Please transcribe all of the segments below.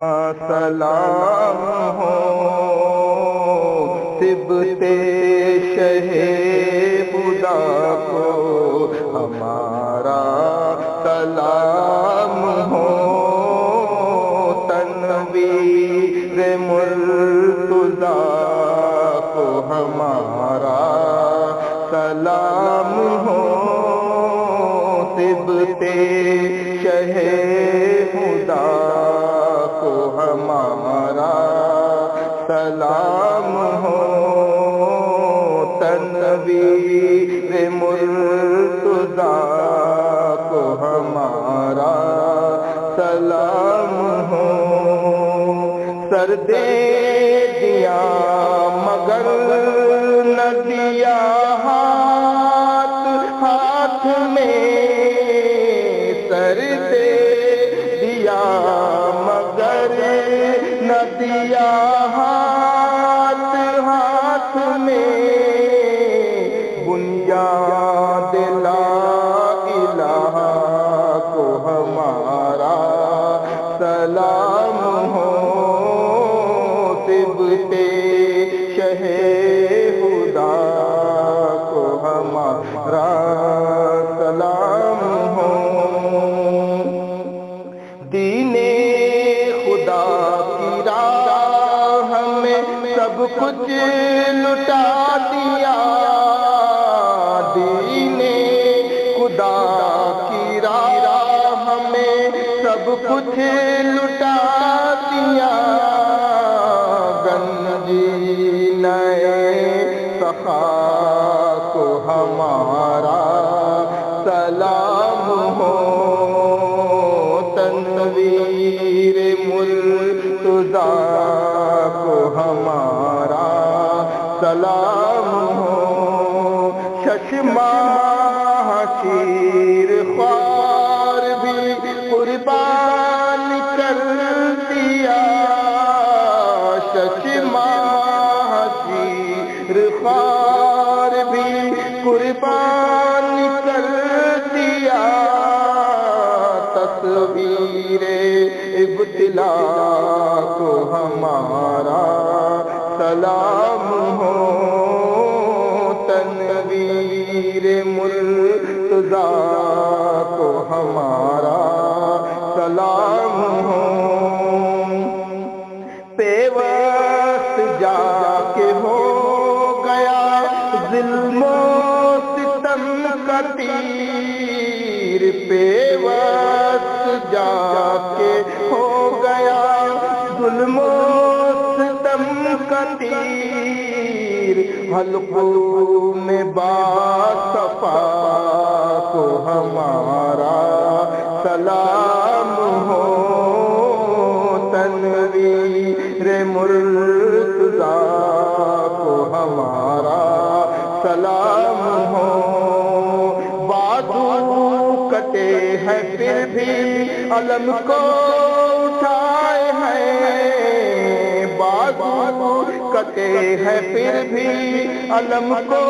سلام ہو سبتے شہ بدا کو، ہمارا سلام ہو۔ تنویر مرتضا کو، ہمارا سلام ہو۔ سبتے شہ خدا سلام ہو تنویر مرتضا کو ہمارا سلام ہو۔ سر دے دیا مگر بنیاد لا الہ کو ہمارا سلام ہو سبتے شہ خدا کو ہمارا سلام ہو۔ دین خدا کی راہ میں سب کچھ لٹا دیا۔ دین خدا کی راہ میں سب کچھ لٹا دیا گنجی نئے سخا کو ہمارا سلام ہو۔ تنویر مرتضا کو ہمارا قربان کر دیا تصویر ابتلا کو ہمارا سلام ہو۔ تنویر مرتضا کو ہمارا تیر پیوست جا کے ہو گیا ظلم و ستم کا تیر، حلقوں میں با صفا کو ہمارا سلام ہو، تنویر مرتضا کو ہمارا سلام ہو۔ بازو ہیں پھر بھی علم کو اٹھائے ہیں۔ بازو کٹے ہیں پھر بھی علم کو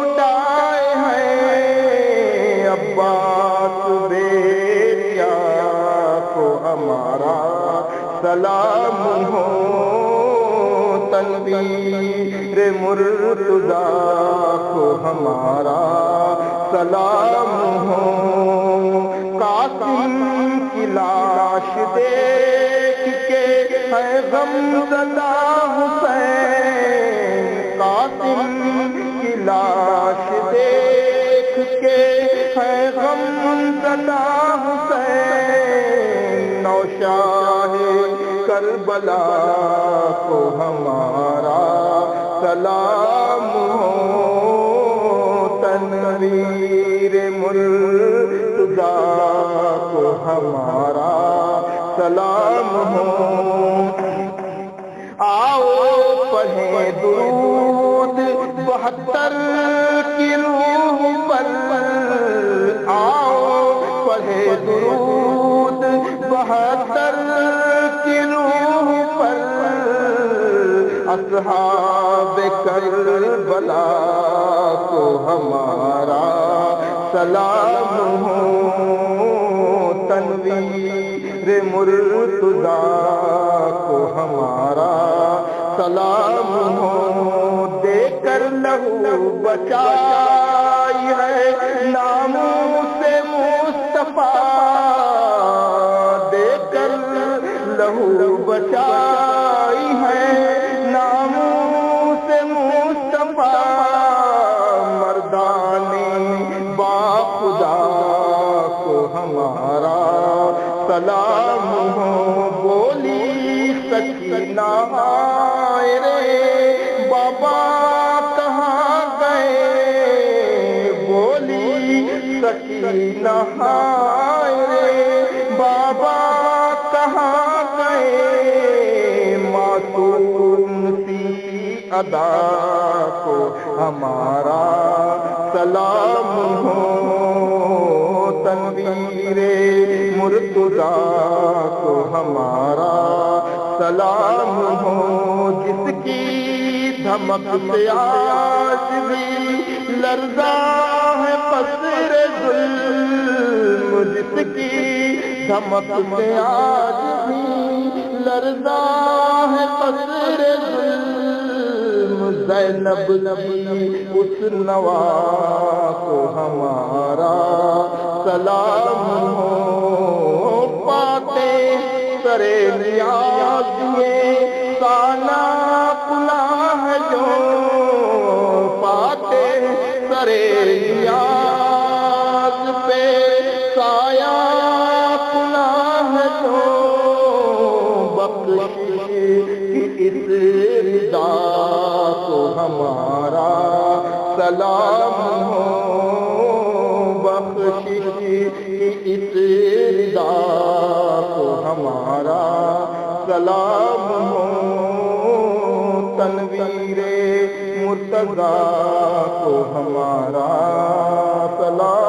اٹھائے ہیں۔ عباس بیٹیا کو ہمارا سلام تنویر مرتضا کو ہمارا سلام ہو۔ قاسم کی لاش دیکھ کے ہے غم زدہ کربلا کو ہمارا سلام ہو۔ تنویر مرتضا کو ہمارا سلام ہو۔ آؤ پڑھیں درود بہتر کی روح پر۔ اصحاب کربلا کو ہمارا سلام ہو۔ تنویر مرتضی سلام ہو۔ دے کر لہو بچائی ہے، ناموں سے مصطفیٰ۔ دے کر لہو بچائی ہمارا سلام ہو، بولی سکینہ آئے رے۔ بابا کہاں گئے؟ بولی سکینہ آئے رے۔ بابا کہاں گئے؟ معصوم سی ادا کو ہمارا مرتضا کو ہمارا سلام ہو، جس کی دھمک سے آج بھی لرزا ہے قصر ظلم، جس کی دھمک سے آج بھی لرزا ہے قصر ظلم۔ زینب نبی اس نوا کو ہمارا سلام ہو سرے نیاز یہ خدا کو ہمارا سلام